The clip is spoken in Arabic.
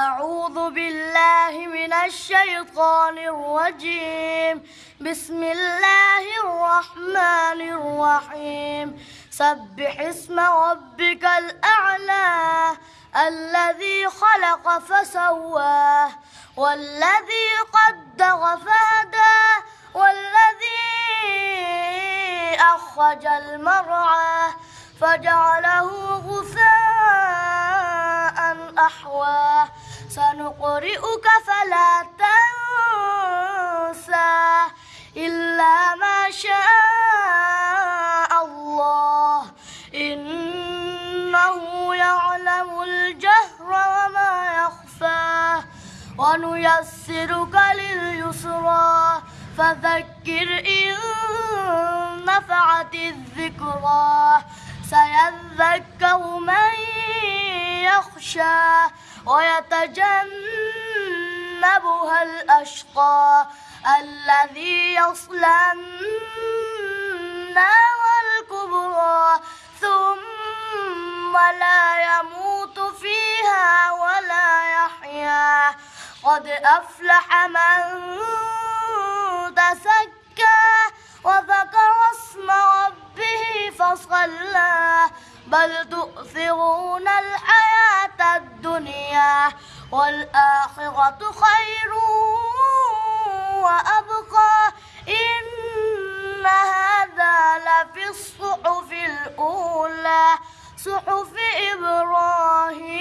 أعوذ بالله من الشيطان الرجيم. بسم الله الرحمن الرحيم. سبح اسم ربك الأعلى الذي خلق فسواه والذي قدر فهدى والذي أخرج المرعى فجعله غثاء أحواه. سنقرئك فلا تنسى إلا ما شاء الله. إنه يعلم الجهر وما يخفى. ونيسرك لليسرى. فذكر إن نفعت الذكرى. سيذكر ويتجنبها الأشقى الذي يصلى النار الكبرى ثم لا يموت فيها ولا يحيا. قد أفلح من تزكى وذكر اسم ربه فصلى. بل تؤثرون الحياة الدنيا والآخرة خير وأبقى. إن هذا لفي الصحف الأولى صحف إبراهيم.